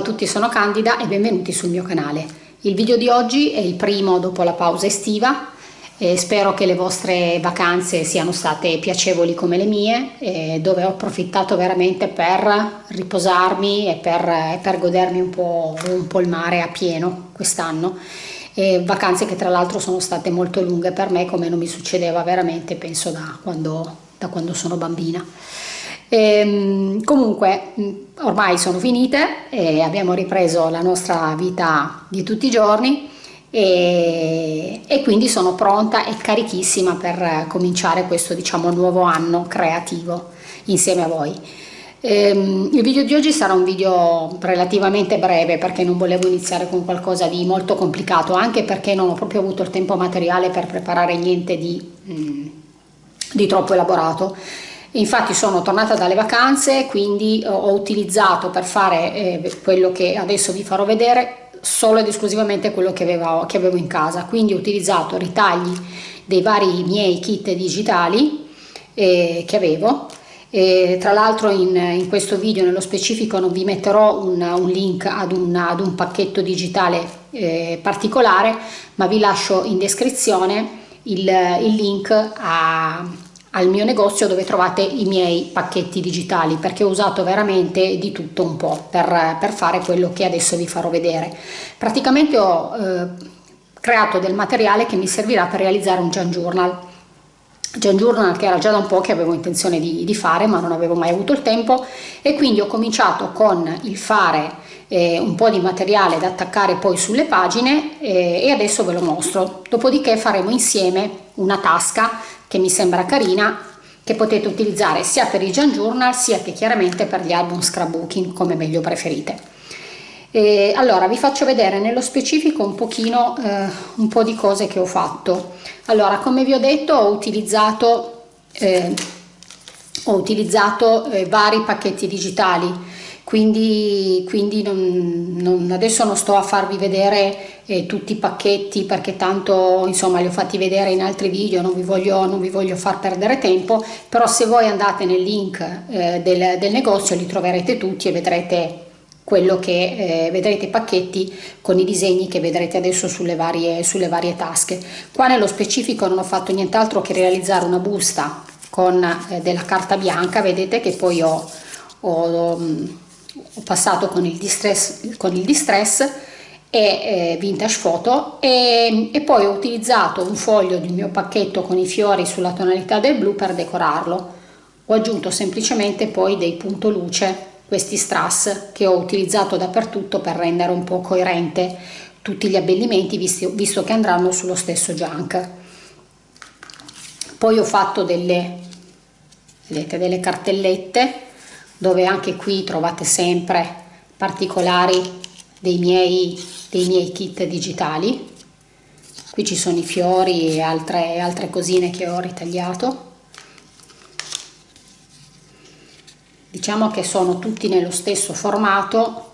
A tutti, sono Candida e benvenuti sul mio canale. Il video di oggi è il primo dopo la pausa estiva e spero che le vostre vacanze siano state piacevoli come le mie, dove ho approfittato veramente per riposarmi e per, per godermi un po', un po' il mare a pieno quest'anno. vacanze che tra l'altro sono state molto lunghe per me come non mi succedeva veramente penso da quando, da quando sono bambina. E, ehm, comunque ormai sono finite e abbiamo ripreso la nostra vita di tutti i giorni e, e, quindi sono pronta e carichissima per cominciare questo diciamo nuovo anno creativo insieme a voi. Ehm, il video di oggi sarà un video relativamente breve perché non volevo iniziare con qualcosa di molto complicato anche perché non ho proprio avuto il tempo materiale per preparare niente di, mm, di troppo elaborato Infatti sono tornata dalle vacanze, quindi ho utilizzato per fare eh, quello che adesso vi farò vedere solo ed esclusivamente quello che avevo, che avevo in casa. Quindi ho utilizzato ritagli dei vari miei kit digitali eh, che avevo. E tra l'altro in, in, questo video nello specifico non vi metterò un, un link ad un, ad un, pacchetto digitale eh, particolare, ma vi lascio in descrizione il, il link a al mio negozio dove trovate i miei pacchetti digitali perché ho usato veramente di tutto un po' per, per fare quello che adesso vi farò vedere. Praticamente ho eh, creato del materiale che mi servirà per realizzare un Jan Journal. Jan Journal che era già da un po' che avevo intenzione di, di fare ma non avevo mai avuto il tempo e quindi ho cominciato con il fare eh, un po' di materiale da attaccare poi sulle pagine eh, e adesso ve lo mostro. Dopodiché faremo insieme una tasca che mi sembra carina che potete utilizzare sia per i Jan Journal sia che chiaramente per gli album scrapbooking come meglio preferite. E allora vi faccio vedere nello specifico un pochino eh, un po' di cose che ho fatto. Allora come vi ho detto ho utilizzato, eh, ho utilizzato eh, vari pacchetti digitali quindi, quindi non, non, adesso non sto a farvi vedere eh, tutti i pacchetti perché tanto insomma li ho fatti vedere in altri video, non vi voglio, non vi voglio far perdere tempo, però se voi andate nel link eh, del, del negozio li troverete tutti e vedrete quello che eh, vedrete pacchetti con i disegni che vedrete adesso sulle varie, sulle varie tasche. Qua nello specifico non ho fatto nient'altro che realizzare una busta con eh, della carta bianca, vedete che poi ho, ho ho passato con il distress, con il distress e eh, vintage photo e, e, poi ho utilizzato un foglio del mio pacchetto con i fiori sulla tonalità del blu per decorarlo. Ho aggiunto semplicemente poi dei punto luce questi strass che ho utilizzato dappertutto per rendere un po' coerente tutti gli abbellimenti visto, visto che andranno sullo stesso junk. Poi ho fatto delle vedete delle cartellette dove anche qui trovate sempre particolari dei miei, dei miei kit digitali. Qui ci sono i fiori e altre, altre cosine che ho ritagliato. Diciamo che sono tutti nello stesso formato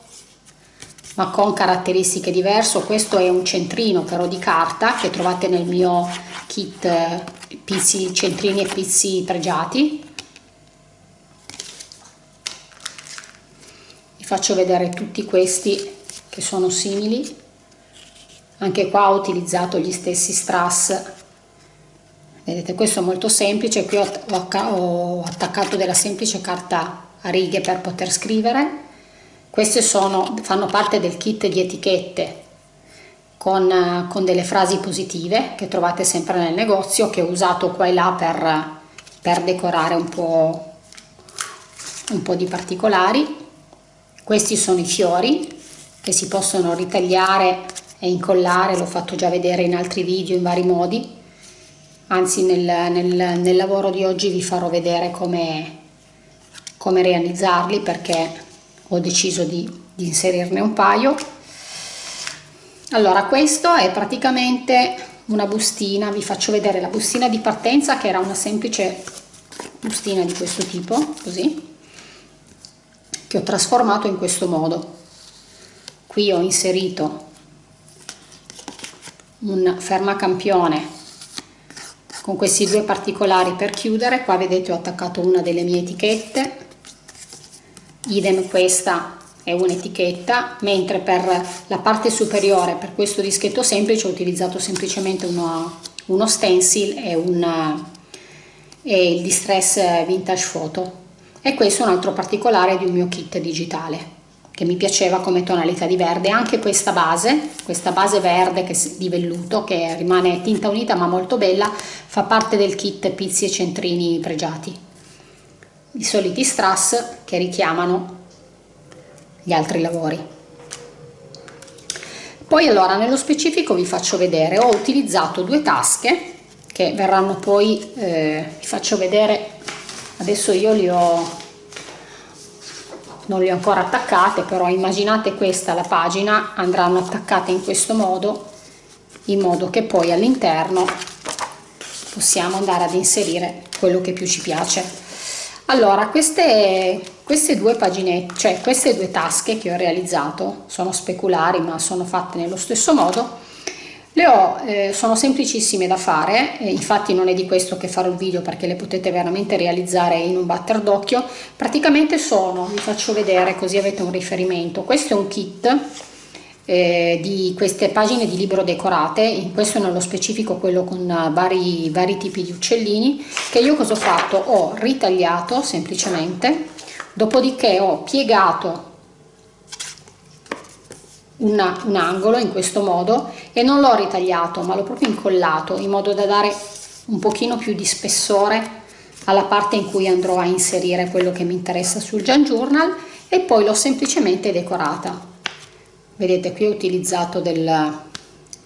ma con caratteristiche diverse. Questo è un centrino però di carta che trovate nel mio kit pizzi centrini e pizzi pregiati faccio vedere tutti questi che sono simili. Anche qua ho utilizzato gli stessi strass. Vedete questo è molto semplice. Qui ho, attaccato della semplice carta a righe per poter scrivere. Queste sono, fanno parte del kit di etichette con, con, delle frasi positive che trovate sempre nel negozio che ho usato qua e là per, per decorare un po', un po' di particolari questi sono i fiori che si possono ritagliare e incollare, l'ho fatto già vedere in altri video in vari modi, anzi nel, nel, nel lavoro di oggi vi farò vedere come, come realizzarli perché ho deciso di, di inserirne un paio. Allora questo è praticamente una bustina, vi faccio vedere la bustina di partenza che era una semplice bustina di questo tipo, così, che ho trasformato in questo modo. Qui ho inserito un fermacampione con questi due particolari per chiudere. Qua vedete ho attaccato una delle mie etichette. Idem questa è un'etichetta mentre per la parte superiore per questo dischetto semplice ho utilizzato semplicemente uno, uno stencil e, un, e il distress vintage photo e questo è un altro particolare di un mio kit digitale che mi piaceva come tonalità di verde. Anche questa base questa base verde che, di velluto che rimane tinta unita ma molto bella fa parte del kit pizzi e centrini pregiati. I soliti strass che richiamano gli altri lavori. Poi allora nello specifico vi faccio vedere ho utilizzato due tasche che verranno poi eh, vi faccio vedere adesso io li ho non le ho ancora attaccate però immaginate questa la pagina andranno attaccate in questo modo in modo che poi all'interno possiamo andare ad inserire quello che più ci piace. Allora queste, queste due pagine cioè queste due tasche che ho realizzato sono speculari ma sono fatte nello stesso modo le ho, eh, sono semplicissime da fare, eh, infatti non è di questo che farò il video perché le potete veramente realizzare in un batter d'occhio. Praticamente sono, vi faccio vedere così avete un riferimento, questo è un kit eh, di queste pagine di libro decorate, in questo nello specifico quello con vari, vari tipi di uccellini, che io cosa ho fatto? Ho ritagliato semplicemente, dopodiché ho piegato una, un angolo in questo modo e non l'ho ritagliato ma l'ho proprio incollato in modo da dare un pochino più di spessore alla parte in cui andrò a inserire quello che mi interessa sul Jan Journal e poi l'ho semplicemente decorata. Vedete qui ho utilizzato del,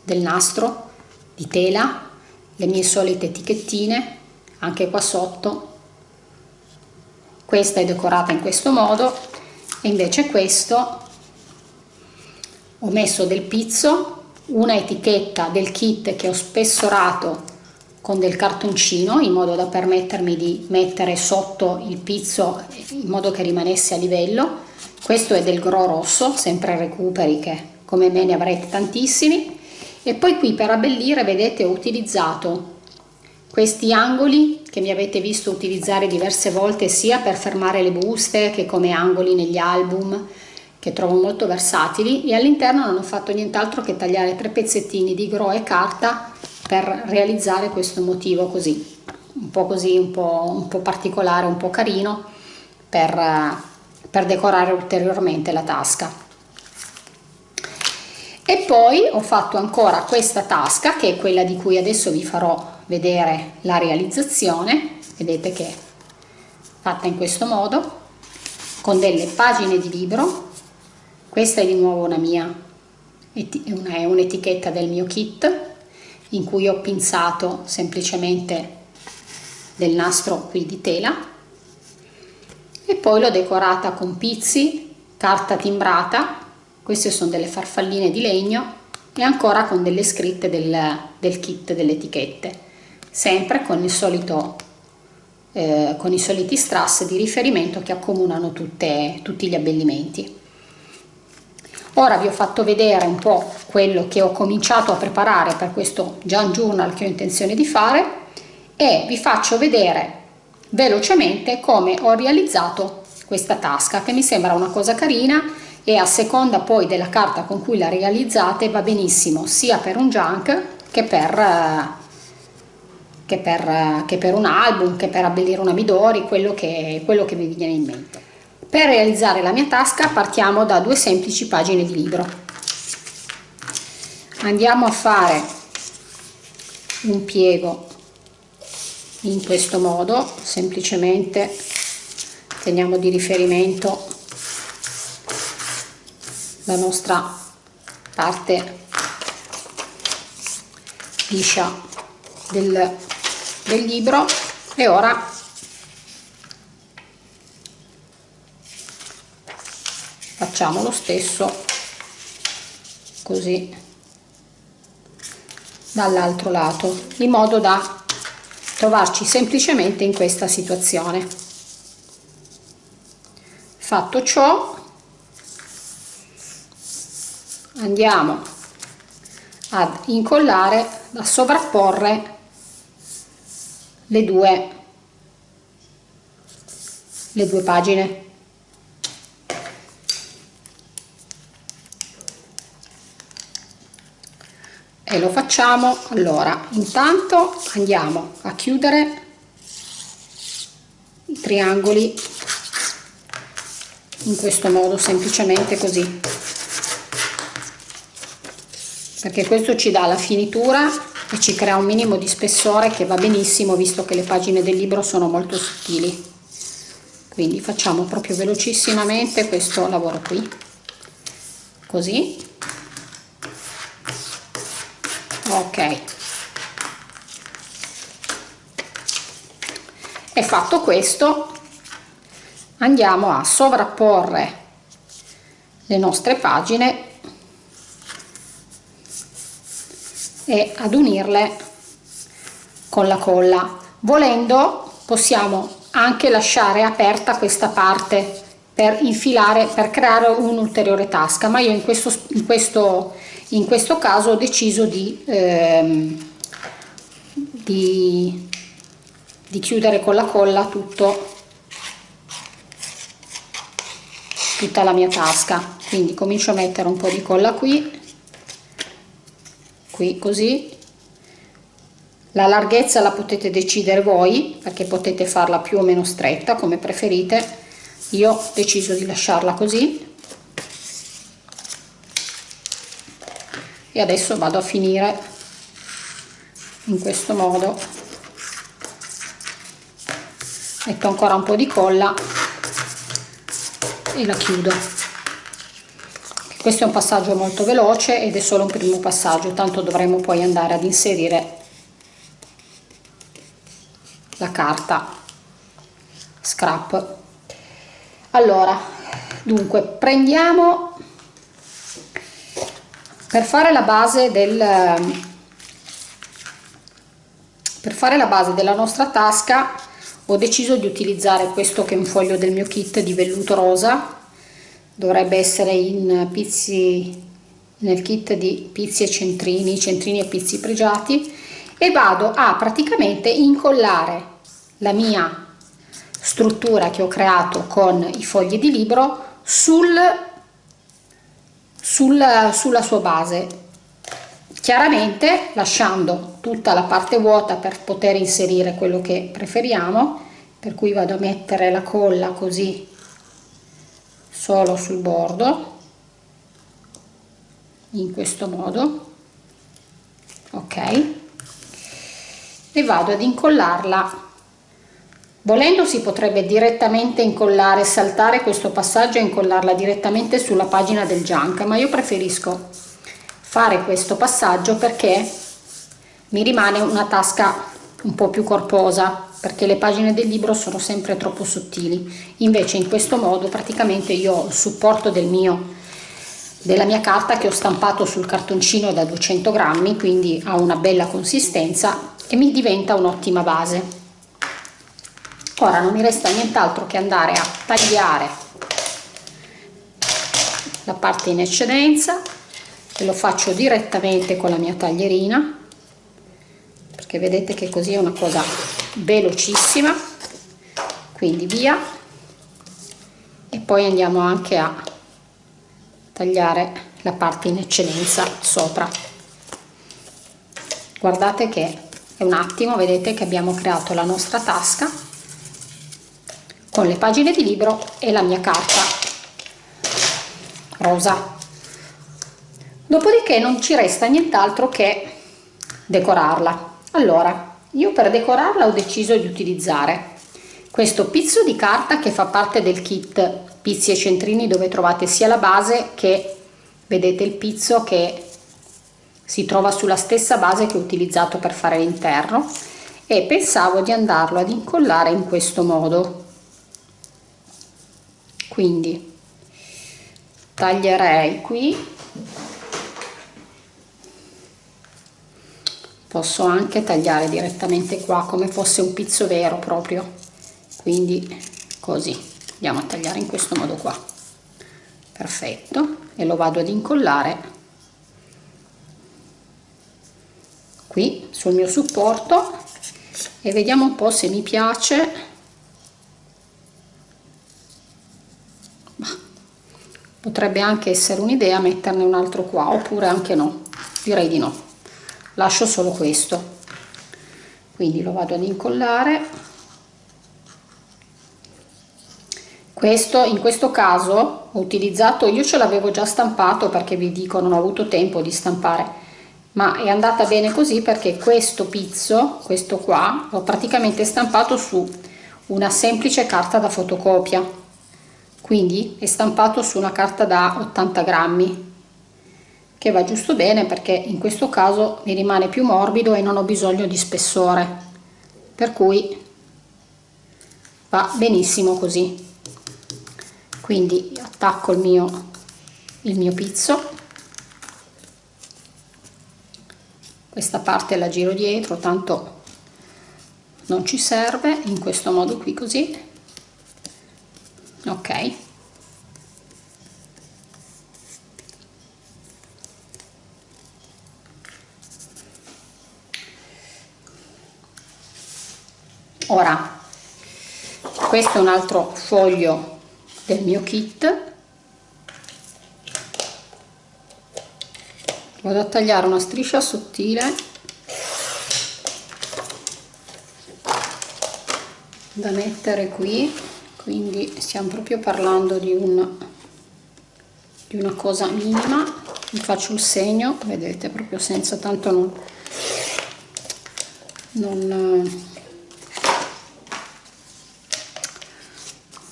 del nastro di tela le mie solite etichettine anche qua sotto. Questa è decorata in questo modo e invece questo ho messo del pizzo una etichetta del kit che ho spessorato con del cartoncino in modo da permettermi di mettere sotto il pizzo in modo che rimanesse a livello. Questo è del gro rosso sempre recuperi che come me ne avrete tantissimi. E poi qui per abbellire vedete ho utilizzato questi angoli che mi avete visto utilizzare diverse volte sia per fermare le buste che come angoli negli album che trovo molto versatili e all'interno non ho fatto nient'altro che tagliare tre pezzettini di gro e carta per realizzare questo motivo così un po' così un po', un po particolare un po' carino per, per decorare ulteriormente la tasca. E poi ho fatto ancora questa tasca che è quella di cui adesso vi farò vedere la realizzazione. Vedete che è fatta in questo modo con delle pagine di libro questa è di nuovo una mia è un'etichetta del mio kit in cui ho pinzato semplicemente del nastro qui di tela e poi l'ho decorata con pizzi carta timbrata queste sono delle farfalline di legno e ancora con delle scritte del, del kit delle etichette sempre con il solito eh, con i soliti strass di riferimento che accomunano tutte, tutti gli abbellimenti Ora vi ho fatto vedere un po' quello che ho cominciato a preparare per questo Jan Journal che ho intenzione di fare e vi faccio vedere velocemente come ho realizzato questa tasca che mi sembra una cosa carina e a seconda poi della carta con cui la realizzate va benissimo sia per un junk che per, che per, che per un album, che per abbellire una Midori, quello che, quello che vi viene in mente. Per realizzare la mia tasca partiamo da due semplici pagine di libro. Andiamo a fare un piego in questo modo, semplicemente teniamo di riferimento la nostra parte liscia del, del libro e ora facciamo lo stesso così dall'altro lato in modo da trovarci semplicemente in questa situazione. Fatto ciò andiamo ad incollare a sovrapporre le due le due pagine e lo facciamo. Allora intanto andiamo a chiudere i triangoli in questo modo semplicemente così. Perché questo ci dà la finitura e ci crea un minimo di spessore che va benissimo visto che le pagine del libro sono molto sottili. Quindi facciamo proprio velocissimamente questo lavoro qui. Così ok. E fatto questo. Andiamo a sovrapporre le nostre pagine e ad unirle con la colla. Volendo possiamo anche lasciare aperta questa parte per infilare per creare un'ulteriore tasca ma io in questo in questo in questo caso ho deciso di, ehm, di, di chiudere con la colla tutto tutta la mia tasca. Quindi comincio a mettere un po di colla qui qui così. La larghezza la potete decidere voi perché potete farla più o meno stretta come preferite. Io ho deciso di lasciarla così e adesso vado a finire in questo modo. Metto ancora un po' di colla e la chiudo. Questo è un passaggio molto veloce ed è solo un primo passaggio tanto dovremo poi andare ad inserire la carta scrap. Allora dunque prendiamo per fare la base del per fare la base della nostra tasca ho deciso di utilizzare questo che è un foglio del mio kit di velluto rosa. Dovrebbe essere in pizzi nel kit di pizzi e centrini centrini e pizzi pregiati. E vado a praticamente incollare la mia struttura che ho creato con i fogli di libro sul sulla, sulla sua base. Chiaramente lasciando tutta la parte vuota per poter inserire quello che preferiamo per cui vado a mettere la colla così solo sul bordo in questo modo ok? E vado ad incollarla Volendo si potrebbe direttamente incollare, saltare questo passaggio e incollarla direttamente sulla pagina del junk, ma io preferisco fare questo passaggio perché mi rimane una tasca un po' più corposa, perché le pagine del libro sono sempre troppo sottili. Invece in questo modo praticamente io ho il supporto del mio della mia carta che ho stampato sul cartoncino da 200 grammi, quindi ha una bella consistenza e mi diventa un'ottima base ora non mi resta nient'altro che andare a tagliare la parte in eccedenza e lo faccio direttamente con la mia taglierina perché vedete che così è una cosa velocissima. Quindi via. E poi andiamo anche a tagliare la parte in eccedenza sopra. Guardate che è un attimo vedete che abbiamo creato la nostra tasca con le pagine di libro e la mia carta. Rosa. Dopodiché non ci resta nient'altro che decorarla. Allora io per decorarla ho deciso di utilizzare questo pizzo di carta che fa parte del kit pizzi e centrini dove trovate sia la base che vedete il pizzo che si trova sulla stessa base che ho utilizzato per fare l'interno. E pensavo di andarlo ad incollare in questo modo quindi taglierei qui. Posso anche tagliare direttamente qua come fosse un pizzo vero proprio. Quindi così andiamo a tagliare in questo modo qua. Perfetto. E lo vado ad incollare qui sul mio supporto. E vediamo un po' se mi piace potrebbe anche essere un'idea metterne un altro qua oppure anche no. Direi di no. Lascio solo questo. Quindi lo vado ad incollare. Questo in questo caso ho utilizzato io ce l'avevo già stampato perché vi dico non ho avuto tempo di stampare ma è andata bene così perché questo pizzo questo qua l'ho praticamente stampato su una semplice carta da fotocopia quindi è stampato su una carta da 80 grammi che va giusto bene perché in questo caso mi rimane più morbido e non ho bisogno di spessore per cui va benissimo così. Quindi attacco il mio il mio pizzo. Questa parte la giro dietro tanto non ci serve in questo modo qui così. Ok ora questo è un altro foglio del mio kit. Vado a tagliare una striscia sottile. Da mettere qui. Quindi stiamo proprio parlando di, un, di una cosa minima. Vi faccio il segno vedete proprio senza tanto non, non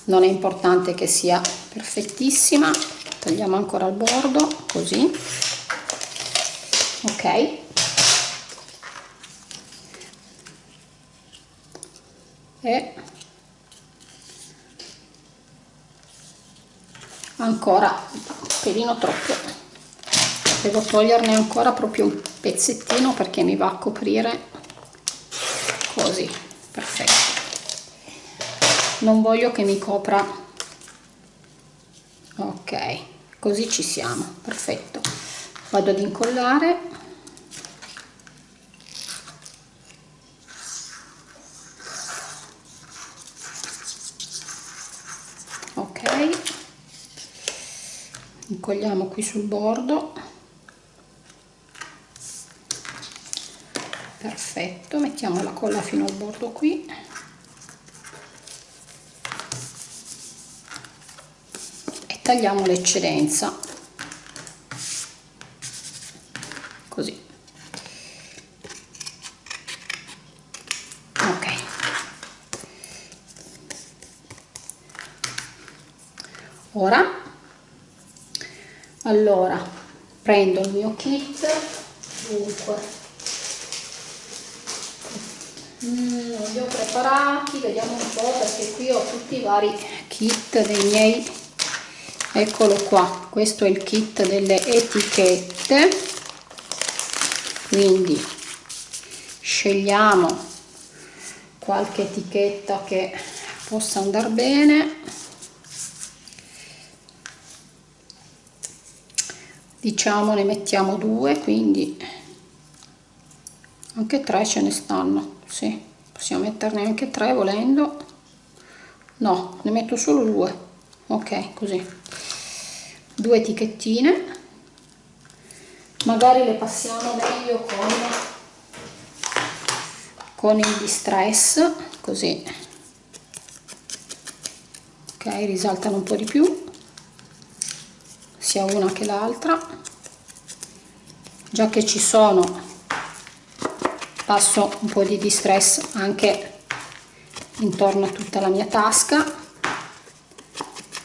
non è importante che sia perfettissima. Tagliamo ancora il bordo così. Ok. E ancora un pelino troppo. Devo toglierne ancora proprio un pezzettino perché mi va a coprire così. Perfetto non voglio che mi copra. Ok così ci siamo. Perfetto. Vado ad incollare. Ok. Incolliamo qui sul bordo. Perfetto mettiamo la colla fino al bordo qui tagliamo l'eccedenza. Così. Ok. Ora allora prendo il mio kit. Dunque. Mm, li ho preparati vediamo un po' perché qui ho tutti i vari kit dei miei eccolo qua questo è il kit delle etichette. Quindi scegliamo qualche etichetta che possa andare bene. Diciamo ne mettiamo due quindi anche tre ce ne stanno sì. Possiamo metterne anche tre volendo. No ne metto solo due. Ok così due etichettine. Magari le passiamo meglio con con il distress così. Ok risaltano un po di più. Sia una che l'altra. Già che ci sono passo un po' di distress anche intorno a tutta la mia tasca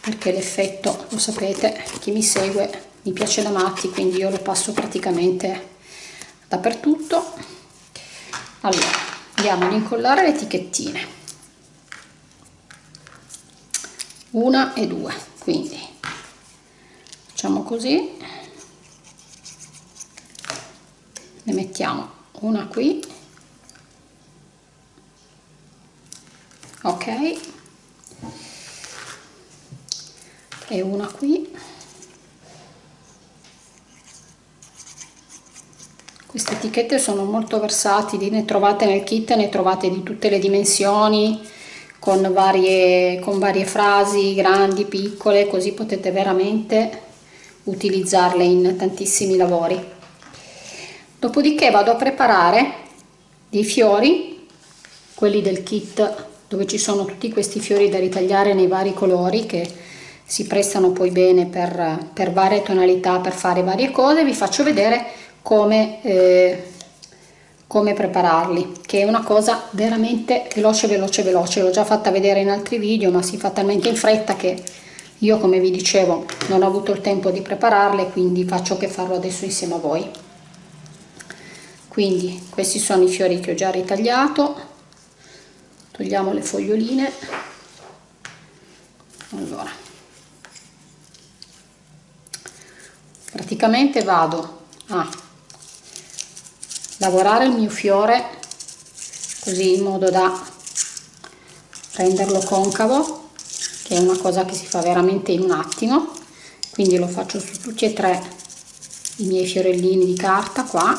perché l'effetto lo sapete chi mi segue mi piace da matti quindi io lo passo praticamente dappertutto. Allora andiamo ad incollare le etichettine. Una e due quindi facciamo così. Ne mettiamo una qui. Ok e una qui. Queste etichette sono molto versatili ne trovate nel kit ne trovate di tutte le dimensioni con varie, con varie frasi grandi piccole così potete veramente utilizzarle in tantissimi lavori. Dopodiché vado a preparare dei fiori quelli del kit dove ci sono tutti questi fiori da ritagliare nei vari colori che si prestano poi bene per, per varie tonalità per fare varie cose vi faccio vedere come eh, come prepararli che è una cosa veramente veloce veloce veloce. L'ho già fatta vedere in altri video ma si fa talmente in fretta che io come vi dicevo non ho avuto il tempo di prepararle quindi faccio che farlo adesso insieme a voi. Quindi questi sono i fiori che ho già ritagliato. Togliamo le foglioline. Allora praticamente vado a lavorare il mio fiore così in modo da renderlo concavo che è una cosa che si fa veramente in un attimo. Quindi lo faccio su tutti e tre i miei fiorellini di carta qua.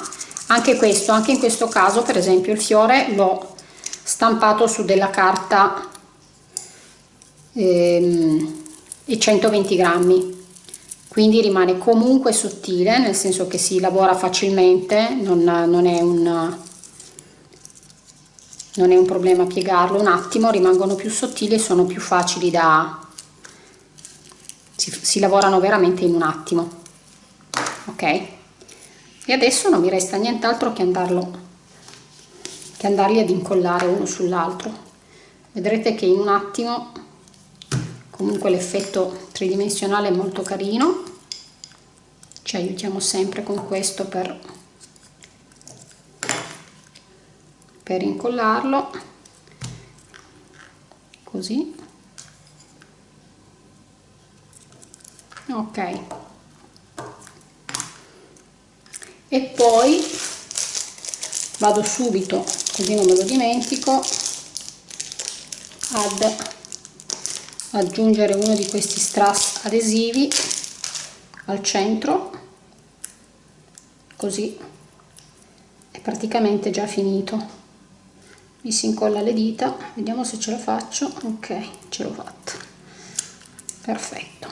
Anche questo anche in questo caso per esempio il fiore l'ho stampato su della carta ehm, e 120 grammi quindi rimane comunque sottile nel senso che si lavora facilmente non, non, è, un, non è un problema piegarlo. Un attimo rimangono più sottili e sono più facili da si, si lavorano veramente in un attimo. Ok? E adesso non mi resta nient'altro che andarlo che andarli ad incollare uno sull'altro. Vedrete che in un attimo comunque l'effetto tridimensionale è molto carino. Ci aiutiamo sempre con questo per, per incollarlo. Così. Ok. E poi vado subito così non me lo dimentico ad aggiungere uno di questi strass adesivi al centro così è praticamente già finito. Mi si incolla le dita vediamo se ce la faccio. Ok ce l'ho fatta. Perfetto.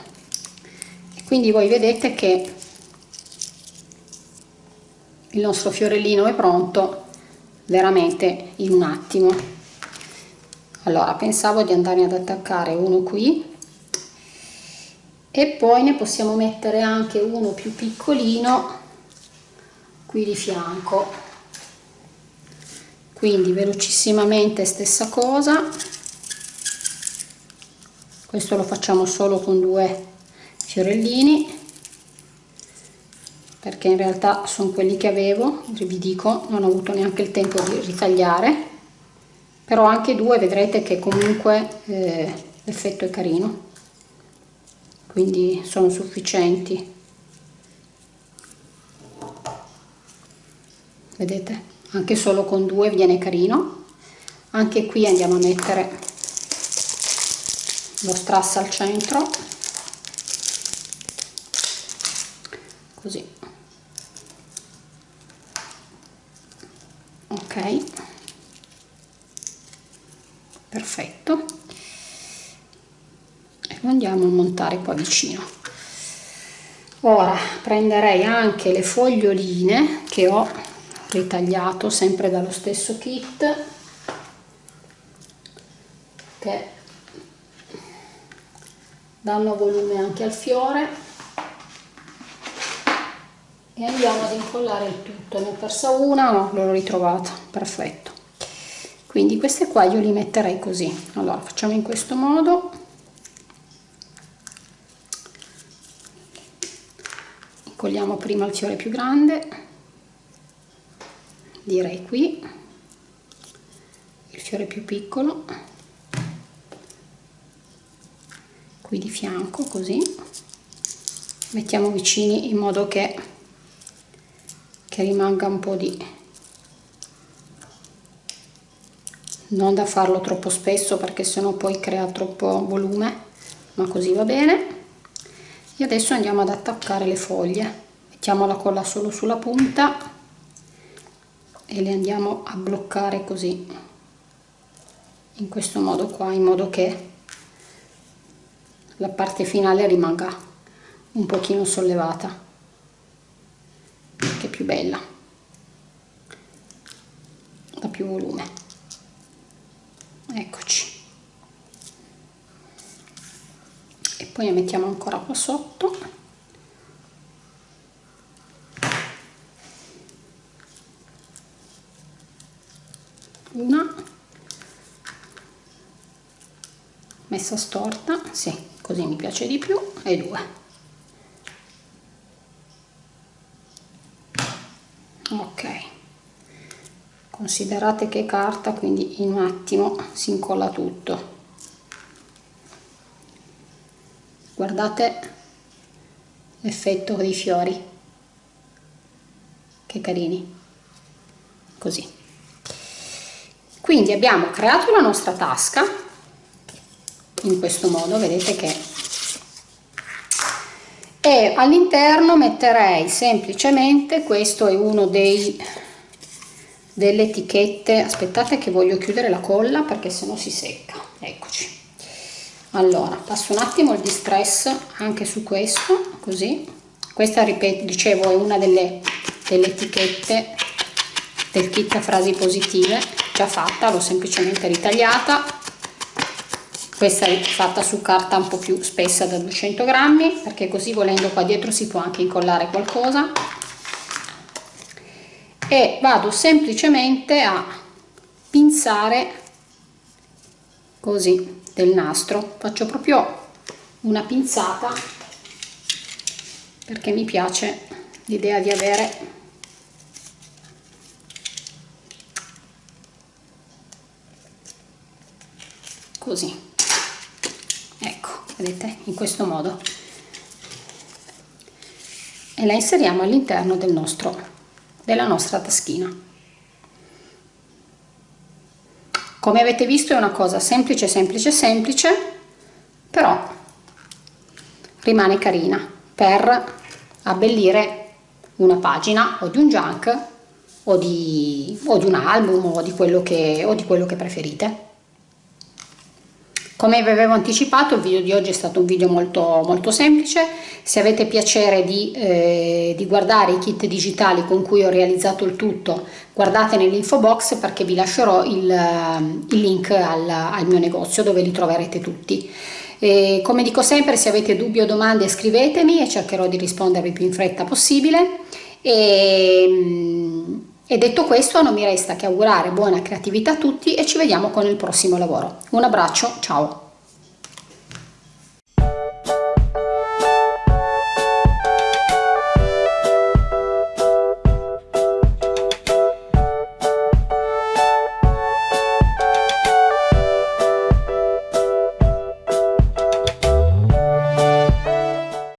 E quindi voi vedete che il nostro fiorellino è pronto veramente in un attimo allora pensavo di andare ad attaccare uno qui. E poi ne possiamo mettere anche uno più piccolino qui di fianco. Quindi velocissimamente stessa cosa. Questo lo facciamo solo con due fiorellini perché in realtà sono quelli che avevo vi dico non ho avuto neanche il tempo di ritagliare però anche due vedrete che comunque eh, l'effetto è carino. Quindi sono sufficienti. Vedete? Anche solo con due viene carino. Anche qui andiamo a mettere lo strass al centro. Così. Ok perfetto. E lo andiamo a montare qua vicino. Ora prenderei anche le foglioline che ho ritagliato sempre dallo stesso kit che danno volume anche al fiore. E andiamo ad incollare il tutto. Ne ho persa una no l'ho ritrovata. Perfetto quindi queste qua io li metterei così. Allora facciamo in questo modo. Incolliamo prima il fiore più grande. Direi qui. Il fiore più piccolo. Qui di fianco così. Mettiamo vicini in modo che, che rimanga un po' di non da farlo troppo spesso perché sennò poi crea troppo volume ma così va bene. E adesso andiamo ad attaccare le foglie. Mettiamo la colla solo sulla punta e le andiamo a bloccare così in questo modo qua in modo che la parte finale rimanga un pochino sollevata che è più bella dà più volume eccoci. E poi ne mettiamo ancora qua sotto. Una. Messa storta sì così mi piace di più e due. Ok considerate che carta quindi in un attimo si incolla tutto. Guardate l'effetto dei fiori che carini. Così. Quindi abbiamo creato la nostra tasca in questo modo vedete che e all'interno metterei semplicemente questo è uno dei delle etichette. Aspettate che voglio chiudere la colla perché se no si secca. Eccoci. Allora passo un attimo il distress anche su questo così. Questa ripeto dicevo è una delle, delle etichette del kit frasi positive già fatta l'ho semplicemente ritagliata. Questa è fatta su carta un po' più spessa da 200 grammi perché così volendo qua dietro si può anche incollare qualcosa e vado semplicemente a pinzare così del nastro. Faccio proprio una pinzata perché mi piace l'idea di avere così. Vedete? In questo modo. E la inseriamo all'interno del nostro della nostra taschina. Come avete visto è una cosa semplice semplice semplice però rimane carina per abbellire una pagina o di un junk o di, o di un album o di quello che, o di quello che preferite come vi avevo anticipato il video di oggi è stato un video molto, molto semplice, se avete piacere di, eh, di guardare i kit digitali con cui ho realizzato il tutto guardate nell'info box perché vi lascerò il, il link al, al, mio negozio dove li troverete tutti. E come dico sempre se avete dubbi o domande scrivetemi e cercherò di rispondervi più in fretta possibile. E, e detto questo non mi resta che augurare buona creatività a tutti e ci vediamo con il prossimo lavoro. Un abbraccio, ciao!